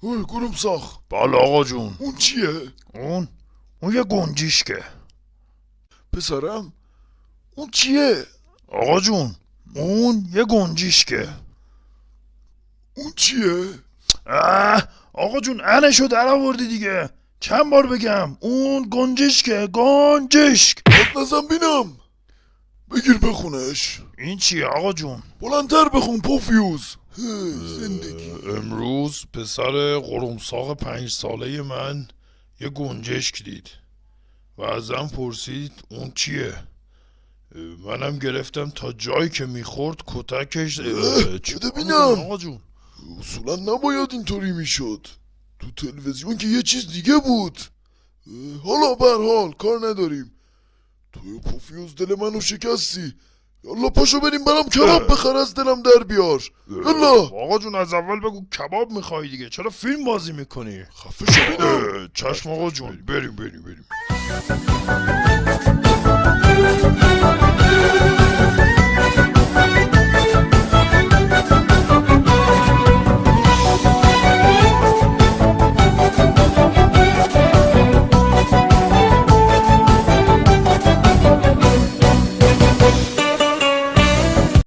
اوه گروم ساخ بله آقا جون. اون چیه؟ اون اون یه گنجیشکه پسرم اون چیه؟ آقا جون اون یه گنجیشکه اون چیه؟ اه آقا جون انشو در آوردی دیگه. چند بار بگم اون گنجشکه گنجشک. نزن بینم. بگیر بخونش. این چیه آقا جون؟ بلندتر بخون پوفیوز. زندگی. امروز پسر قرمساق پنج ساله من یه گنجشک دید و ازم پرسید اون چیه؟ منم گرفتم تا جایی که می‌خورد کتکش اه، چی بده کنم بینم. آقا جون. اصولا نباید اینطوری می‌شد. تو تلویزیون که یه چیز دیگه بود. حالا برحال کار نداریم. توی پوفیوز دل منو شکستی. یالا پاشو بریم برام کباب بخر از دلم در بیار. یالا. آقا جون از اول بگو کباب می‌خوای دیگه؟ چرا فیلم بازی می‌کنی؟ خفه شو. چشم آقا جون. بریم بریم بریم.